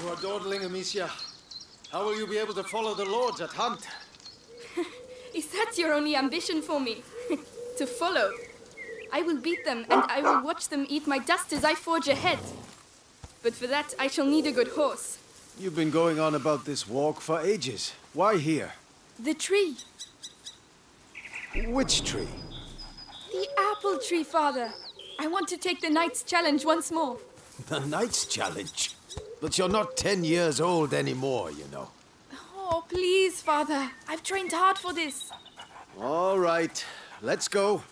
You are dawdling, Amicia. How will you be able to follow the lords at hunt? Is that your only ambition for me? to follow? I will beat them, and I will watch them eat my dust as I forge ahead. But for that, I shall need a good horse. You've been going on about this walk for ages. Why here? The tree. Which tree? The apple tree, father. I want to take the knight's challenge once more. The knight's challenge? But you're not ten years old anymore, you know. Oh, please, father. I've trained hard for this. All right, let's go.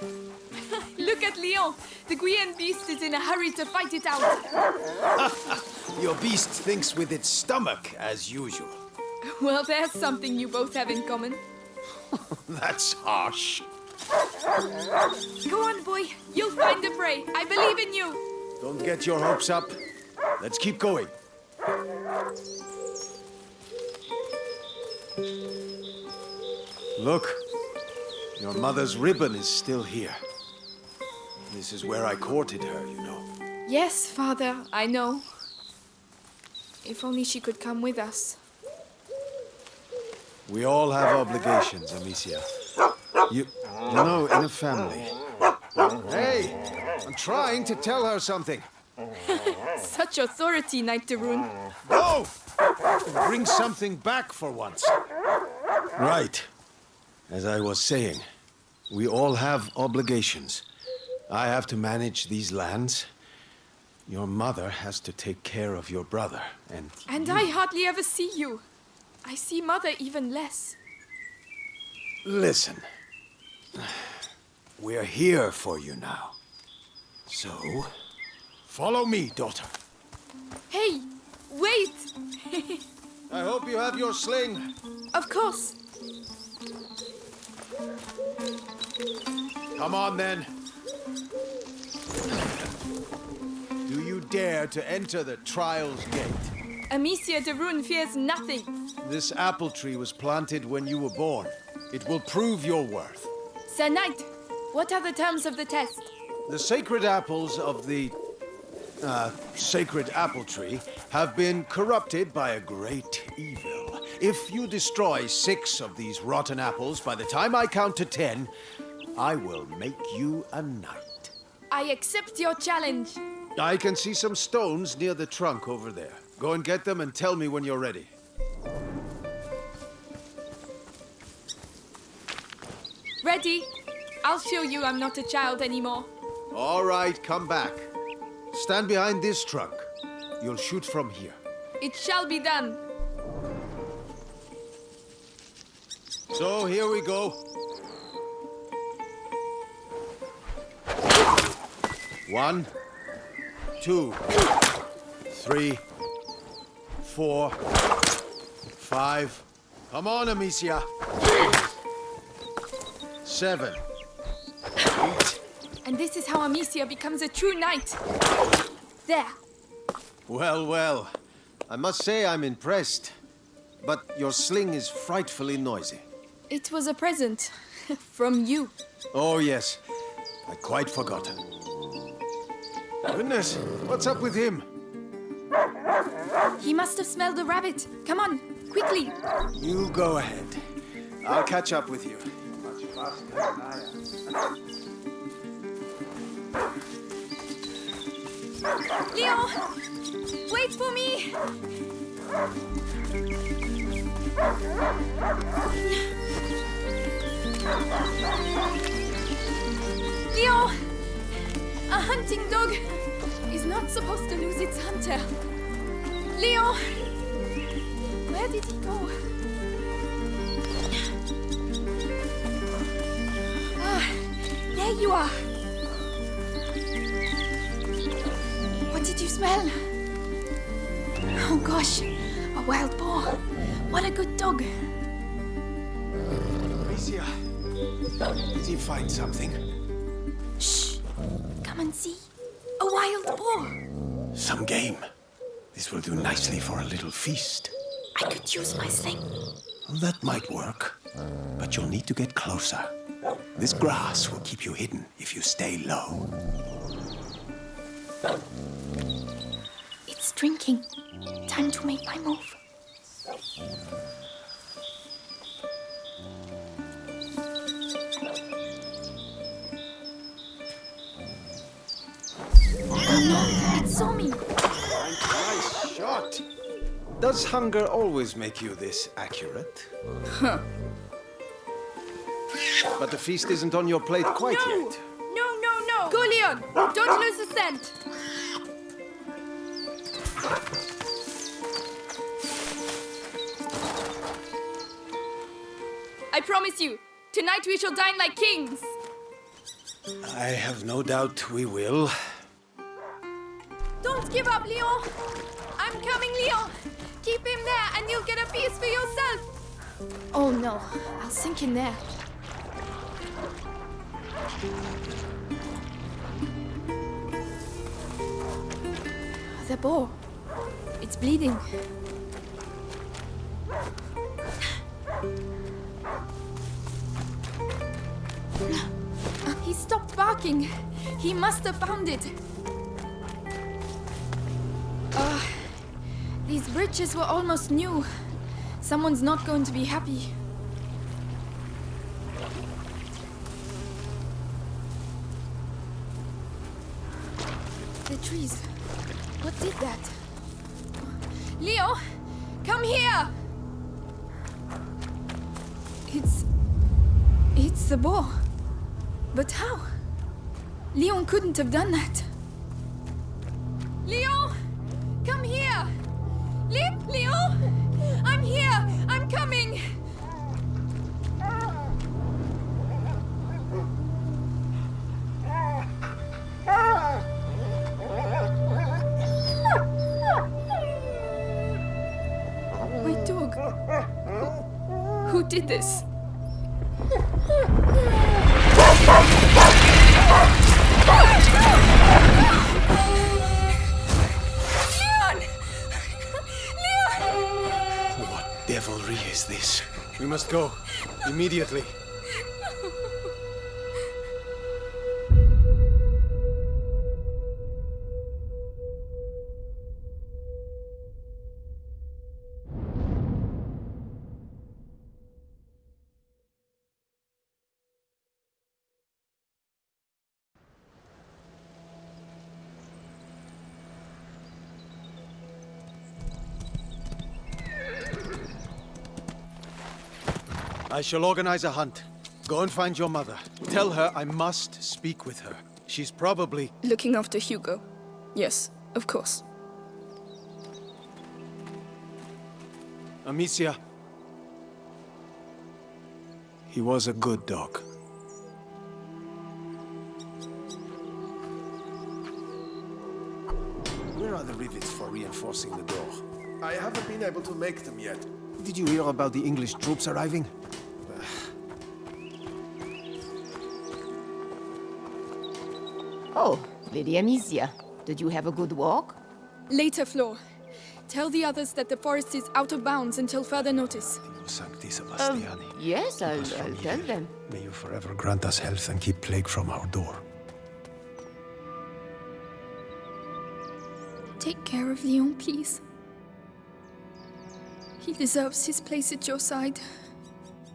Look at Leon. The Guyenne beast is in a hurry to fight it out. Your beast thinks with its stomach, as usual. Well, there's something you both have in common. That's harsh. Go on, boy. You'll find the prey. I believe in you. Don't get your hopes up. Let's keep going. Look, your mother's ribbon is still here. This is where I courted her, you know. Yes, father, I know. If only she could come with us. We all have obligations, Amicia. You, you know, in a family. Hey, I'm trying to tell her something. Such authority, Knight de Rune. Go! Bring something back for once. Right. As I was saying, we all have obligations. I have to manage these lands. Your mother has to take care of your brother, and... And I hardly ever see you. I see mother even less. Listen. We're here for you now. So, follow me, daughter. Hey, wait! I hope you have your sling. of course. Come on, then. Do you dare to enter the Trials Gate? Amicia de Rune fears nothing. This apple tree was planted when you were born. It will prove your worth. Sir Knight, what are the terms of the test? The sacred apples of the uh, sacred apple tree have been corrupted by a great evil. If you destroy six of these rotten apples by the time I count to ten, I will make you a knight. I accept your challenge. I can see some stones near the trunk over there. Go and get them and tell me when you're ready. Ready? I'll show you I'm not a child anymore. All right, come back. Stand behind this trunk. You'll shoot from here. It shall be done. So here we go. One, two, three, four, five. Come on, Amicia. Seven. And this is how Amicia becomes a true knight. There. Well, well. I must say I'm impressed. But your sling is frightfully noisy. It was a present. From you. Oh, yes. I'd quite forgotten. Goodness, what's up with him? He must have smelled a rabbit. Come on, quickly. You go ahead. I'll catch up with you. Leon! Wait for me! Leon! A hunting dog is not supposed to lose its hunter. Leon! Where did he go? Ah, there you are. You smell? Oh gosh, a wild boar. What a good dog. Amicia, did he find something? Shh! Come and see. A wild boar. Some game. This will do nicely for a little feast. I could use my sling. That might work. But you'll need to get closer. This grass will keep you hidden if you stay low. Drinking. Time to make my move. Oh it saw me. Nice shot! Does hunger always make you this accurate? Huh. But the feast isn't on your plate quite No! yet. No, no, no! Go, Leon! Don't lose the scent! Promise you, tonight we shall dine like kings! I have no doubt we will. Don't give up, Leon! I'm coming, Leon! Keep him there and you'll get a piece for yourself! Oh no, I'll sink in there. The boar. It's bleeding. He stopped barking. He must have found it. Uh, these bridges were almost new. Someone's not going to be happy. The trees. What did that? Leo, come here! It's. It's the boar. But how? Leon couldn't have done that. Leon! Come here! Le- Leon! I'm here! I'm coming! My dog. Who, who did this? We must go. Immediately. I shall organize a hunt. Go and find your mother. Tell her I must speak with her. She's probably... Looking after Hugo. Yes, of course. Amicia. He was a good dog. Where are the rivets for reinforcing the door? I haven't been able to make them yet. Did you hear about the English troops arriving? Oh, Lady Amicia. Did you have a good walk? Later, Flo. Tell the others that the forest is out of bounds until further notice. Dio Sancti Um, Sebastiani. yes, I'll, Keep us from I'll tell them. May you forever grant us health and keep plague from our door. Take care of Leon, please. He deserves his place at your side,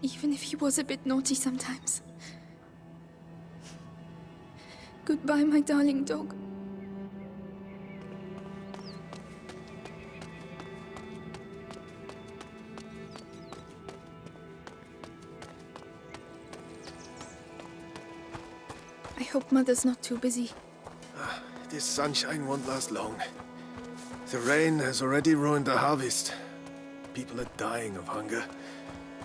even if he was a bit naughty sometimes. Goodbye, my darling dog. I hope Mother's not too busy. This sunshine won't last long. The rain has already ruined the harvest. People are dying of hunger.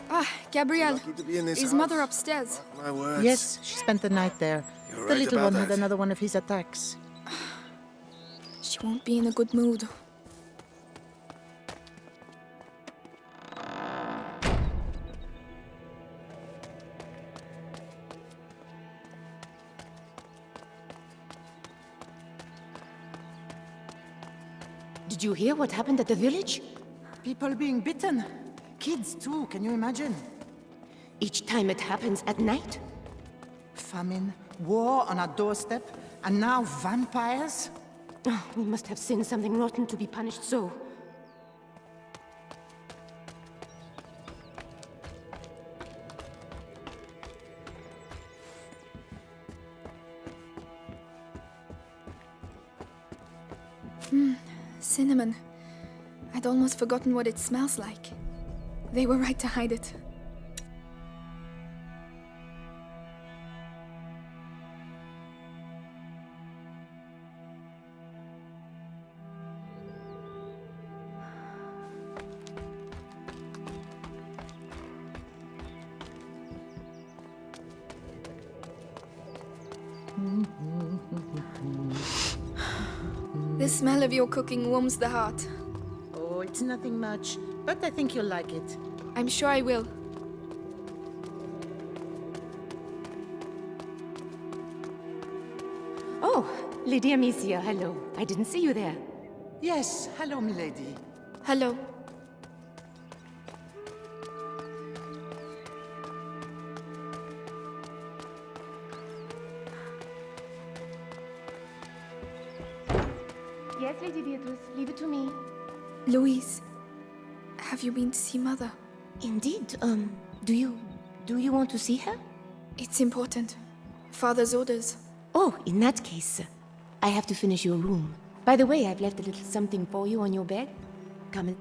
Ah, Gabrielle. Lucky to be in this Is Mother upstairs? My words. Yes, she spent the night there. You're the right little about one had another one of his attacks. She won't be in a good mood. Did you hear what happened at the village? People being bitten. Kids too, can you imagine? Each time it happens at night? Famine, war on our doorstep, and now vampires? Oh, we must have sinned something rotten to be punished so. Hmm, cinnamon. I'd almost forgotten what it smells like. They were right to hide it. The smell of your cooking warms the heart. Oh, it's nothing much, but I think you'll like it. I'm sure I will. Oh, Lady Amicia, hello. I didn't see you there. Yes, hello, milady. Hello. Louise, have you been to see Mother? Indeed, um, do you... do you want to see her? It's important. Father's orders. Oh, in that case, I have to finish your room. By the way, I've left a little something for you on your bed. Come and...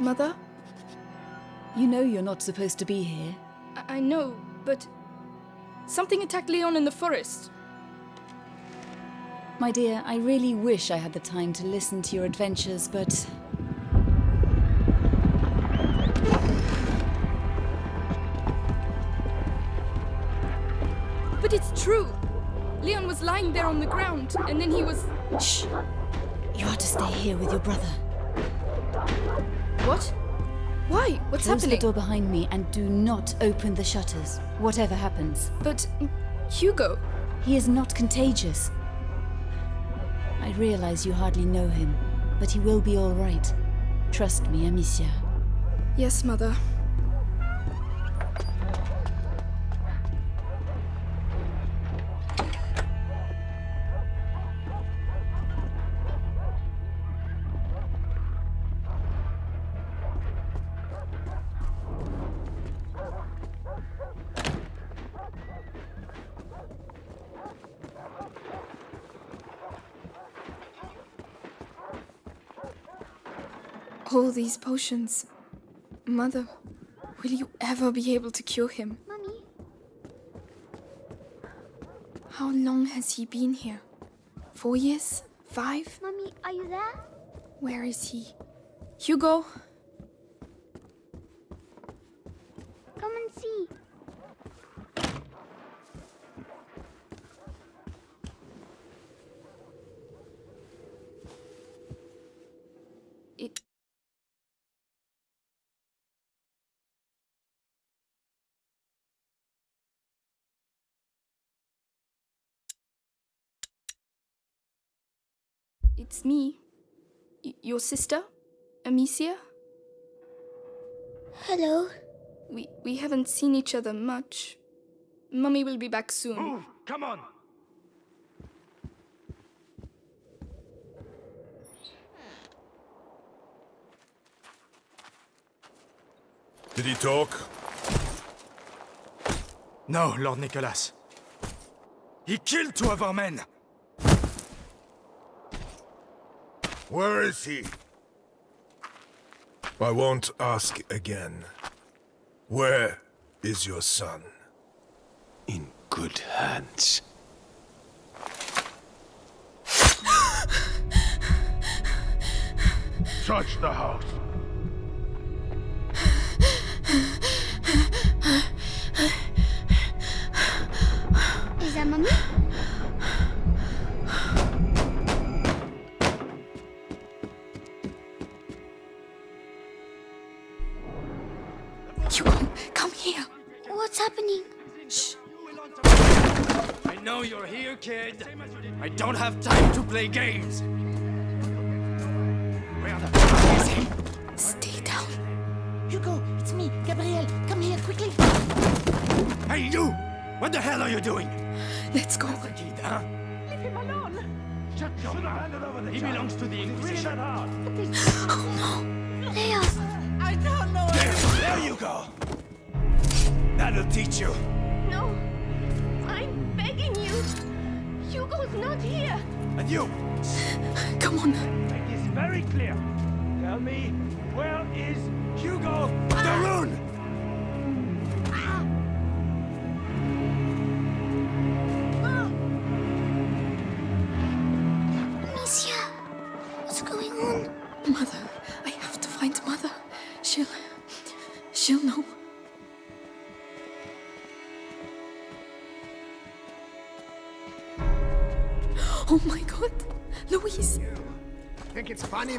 Mother? You know you're not supposed to be here. I, I know, but... Something attacked Leon in the forest. My dear, I really wish I had the time to listen to your adventures, but But it's true! Leon was lying there on the ground, and then he was... shh! You are to stay here with your brother. What? Why? What's Close happening? the door behind me and do not open the shutters, whatever happens. But... Mm, Hugo... He is not contagious. I realize you hardly know him, but he will be all right. Trust me, Amicia. Yes, Mother. All these potions. Mother, will you ever be able to cure him? Mummy, How long has he been here? Four years? Five? Mummy, are you there? Where is he? Hugo? Come and see. It's me. Y- your sister? Amicia? Hello. We, we haven't seen each other much. Mummy will be back soon. Move! Come on! Did he talk? No, Lord Nicholas. He killed two of our men! Where is he? I won't ask again. Where is your son? In good hands. Search the house. Is that Mummy? Know you're here, kid. I don't have time to play games. Where the fuck is he? Stay down. Hugo, it's me, Gabriel. Come here, quickly. Hey, you! What the hell are you doing? Let's go. Kid, huh? Leave him alone. Shut your mouth. He belongs to the Inquisition. Leos, oh, I don't know. There, there you go. That'll teach you. Hugo's not here. And you, Come on. make this very clear. Tell me, where is Hugo de Rune?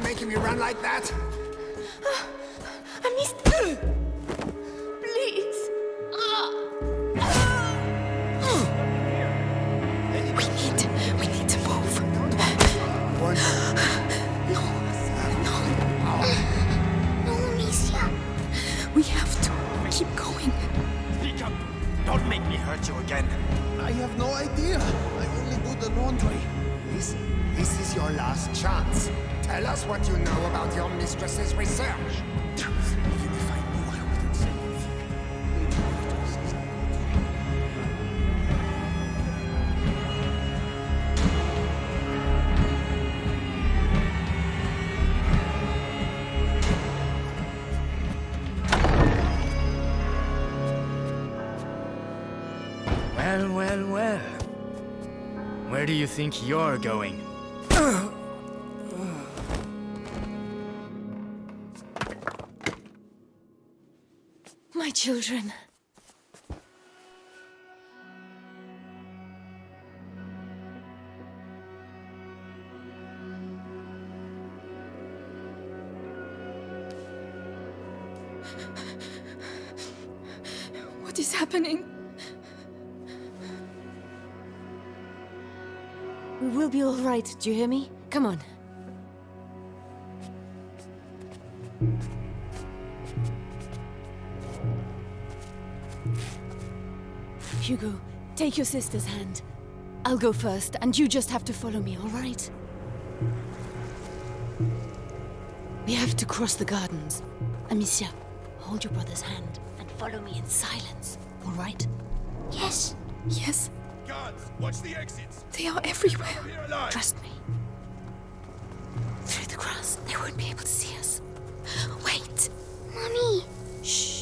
Making me run like that? Amicia. Please. We need. We need to move. One. No. No. No, Amicia. We have to keep going. Speak up. Don't make me hurt you again. I have no idea. I only do the laundry. This, this is your last chance. Tell us what you know about your mistress's research. Even if I knew, I wouldn't say anything. Well, well, well. Where do you think you're going? My children. What is happening? We will be all right, do you hear me? Come on. Take your sister's hand. I'll go first, and you just have to follow me, all right? We have to cross the gardens. Amicia, hold your brother's hand and follow me in silence, all right? Yes. Yes, Guards, watch the exits. they are everywhere. Trust me. Through the grass, they won't be able to see us. Wait! Mommy. Shh.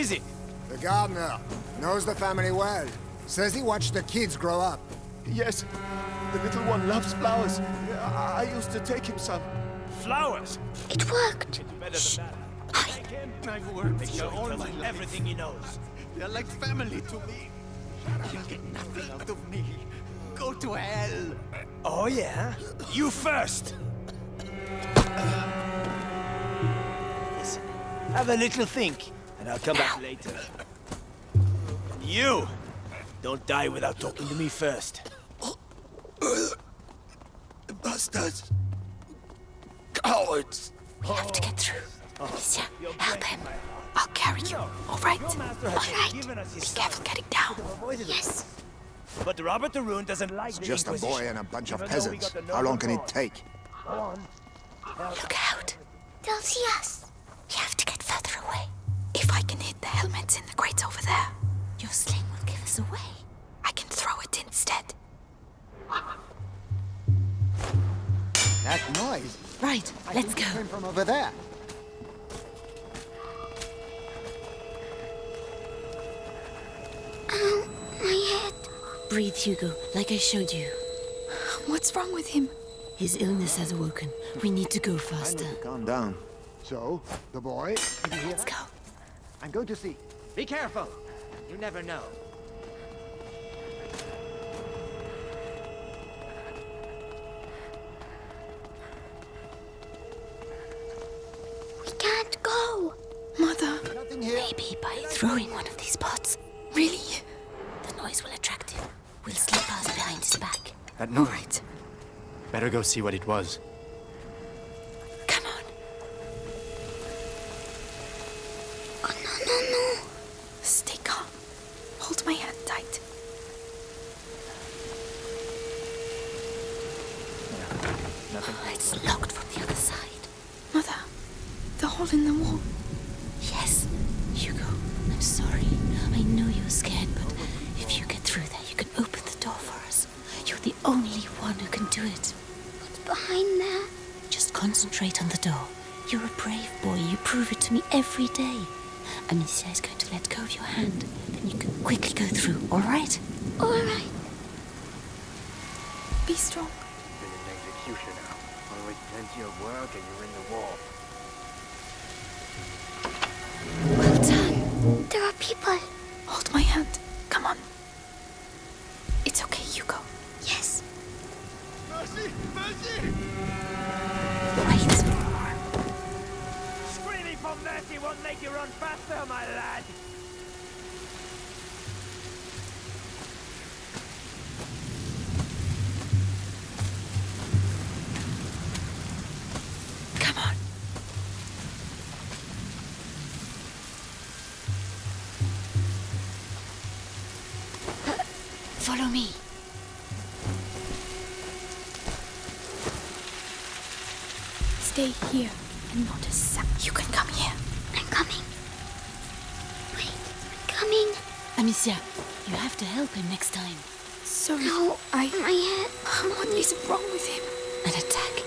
Is it? The gardener knows the family well. Says he watched the kids grow up. Yes, the little one loves flowers. I, I used to take him some. Flowers. It worked. Better than that. I've worked Make here sure he all my life. everything he knows. They're like family to me. You'll get nothing out of me. Go to hell. Oh yeah? You first! Listen, have a little think, and I'll come back later. And you! Don't die without talking to me first. Bastards. Cowards. We have to get through. Oh. Amicia, help him. I'll carry you, all right? Your master All has right. given us his Be careful getting down. Yes. But Robert de Rune doesn't like the Just a boy and a bunch of Even though we peasants. How long can it take? Go on. Look out. They'll see us. We have to get the helmets in the crates over there, your sling will give us away. I can throw it instead. That noise. Right, let's go. Came from over there. Ow, my head. Breathe, Hugo, like I showed you. What's wrong with him? His illness has awoken. We need to go I faster. need to calm down. So, the boy? Did you hear Let's go. I'm going to see. Be careful. You never know. We can't go. Mother. Maybe by throwing one of these pots. Really? The noise will attract him. We'll slip past behind his back. That noise. Right. Better go see what it was. Do it. What's behind there? Just concentrate on the door. You're a brave boy. You prove it to me every day. Amicia is going to let go of your hand. Then you can quickly go through, all right? All right. Be strong. Been an executioner. Always plenty of work and you're in the war. Well done. There are people. Hold my hand. Come on. It's okay, Hugo. Yes. Mercy! Mercy! Wait. Screaming for mercy won't make you run faster, my lad. Come on. Follow me. Stay here and not a sound. You can come here. I'm coming. Wait, I'm coming. Amicia, you have to help him next time. Sorry. No, I. my head. What is wrong with him? An attack.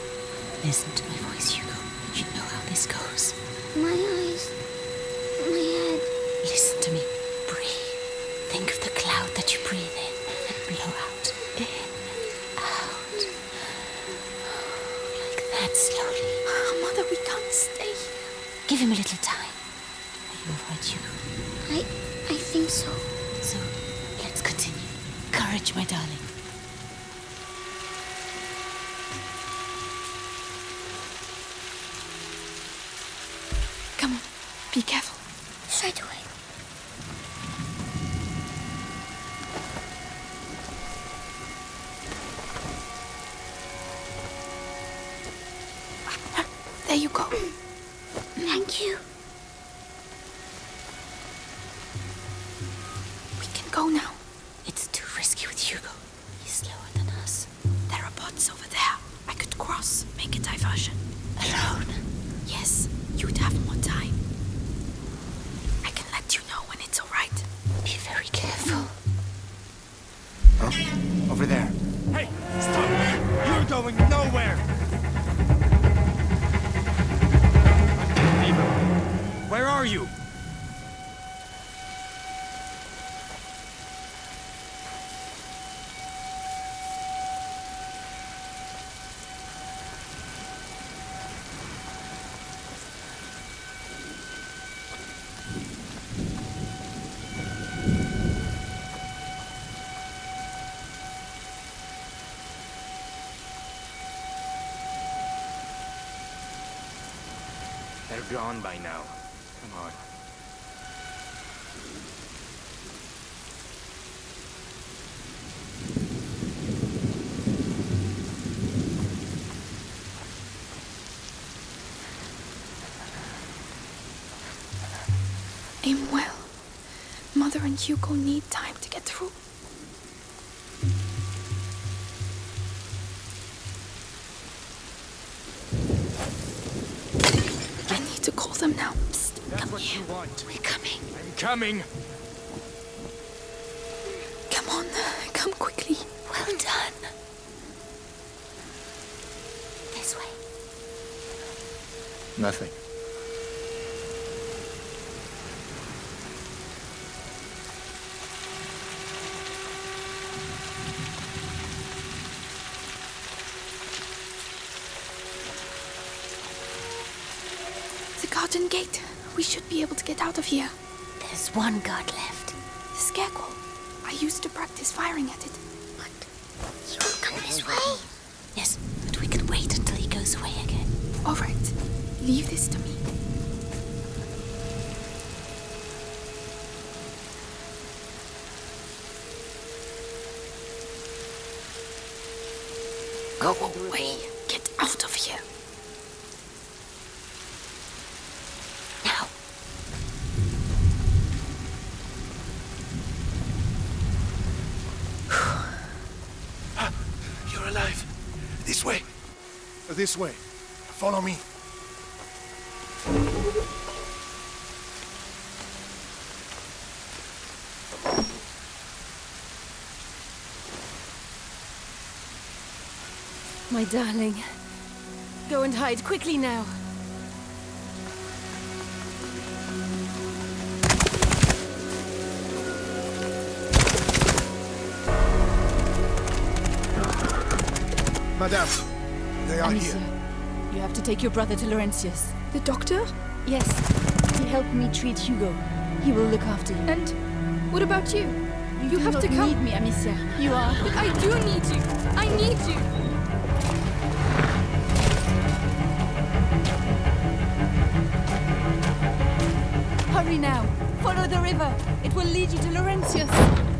Listen to my my darling. Gone by now. Come on. Aim well. Mother and Hugo need time to get through. Them now. Psst, That's come what here. you want. We're coming. I'm coming. Come on, come quickly. Well done. This way. Nothing. gate. We should be able to get out of here. There's one guard left. The scarecrow. I used to practice firing at it. What? He won't come this way? Yes, but we can wait until he goes away again. All right. Leave this to me. Go away. Get out of here. This way. Follow me. My darling. Go and hide quickly now. Madame, they are Amicia, here. you have to take your brother to Laurentius. The doctor? Yes. He helped me treat Hugo. He will look after you. And what about you? You, do have not to come. need me, Amicia. You are. But I do need you. I need you. Hurry now. Follow the river. It will lead you to Laurentius.